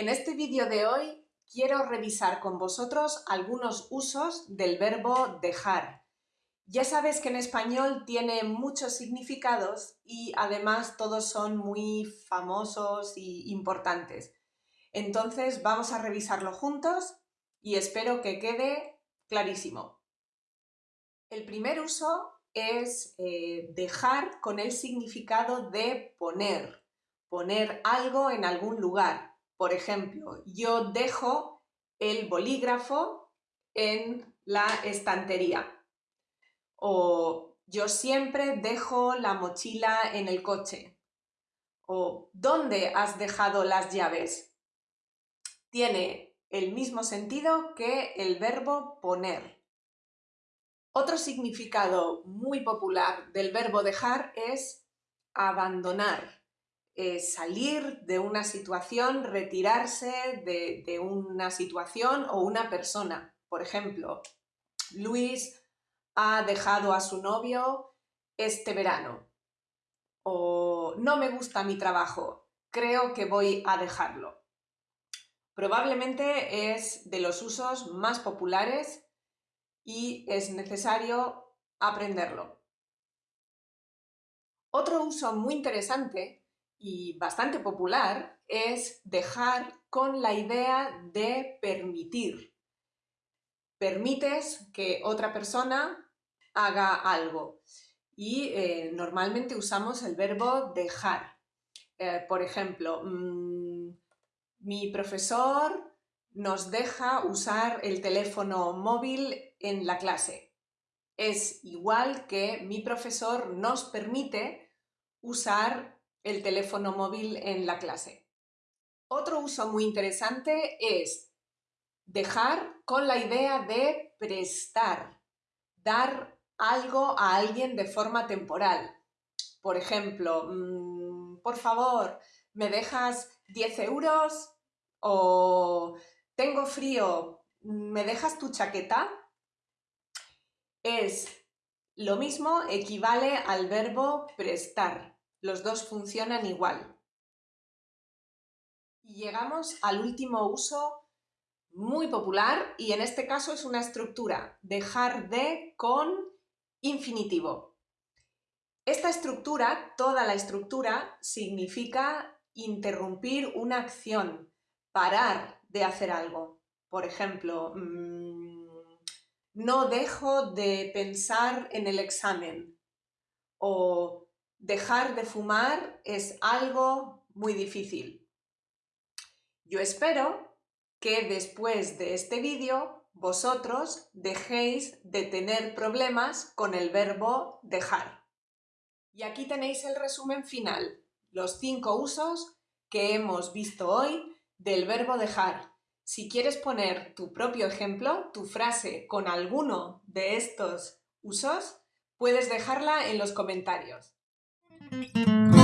En este vídeo de hoy quiero revisar con vosotros algunos usos del verbo dejar. Ya sabes que en español tiene muchos significados y además todos son muy famosos y importantes. Entonces vamos a revisarlo juntos y espero que quede clarísimo. El primer uso es eh, dejar con el significado de poner, poner algo en algún lugar. Por ejemplo, yo dejo el bolígrafo en la estantería. O yo siempre dejo la mochila en el coche. O ¿dónde has dejado las llaves? Tiene el mismo sentido que el verbo poner. Otro significado muy popular del verbo dejar es abandonar, salir de una situación, retirarse de, de una situación o una persona. Por ejemplo, Luis ha dejado a su novio este verano. O no me gusta mi trabajo, creo que voy a dejarlo. Probablemente es de los usos más populares y es necesario aprenderlo. Otro uso muy interesante y bastante popular es dejar con la idea de permitir. Permites que otra persona haga algo y eh, normalmente usamos el verbo dejar. Eh, por ejemplo, mm, mi profesor nos deja usar el teléfono móvil en la clase. Es igual que mi profesor nos permite usar el teléfono móvil en la clase. Otro uso muy interesante es dejar con la idea de prestar, dar algo a alguien de forma temporal. Por ejemplo, mm, por favor, ¿me dejas 10 euros? O tengo frío, ¿me dejas tu chaqueta? es lo mismo, equivale al verbo prestar. Los dos funcionan igual. Y llegamos al último uso muy popular y en este caso es una estructura, dejar de con infinitivo. Esta estructura, toda la estructura, significa interrumpir una acción, parar de hacer algo. Por ejemplo, mm, no dejo de pensar en el examen o dejar de fumar es algo muy difícil. Yo espero que después de este vídeo vosotros dejéis de tener problemas con el verbo dejar. Y aquí tenéis el resumen final, los cinco usos que hemos visto hoy del verbo dejar. Si quieres poner tu propio ejemplo, tu frase con alguno de estos usos, puedes dejarla en los comentarios. Thank you.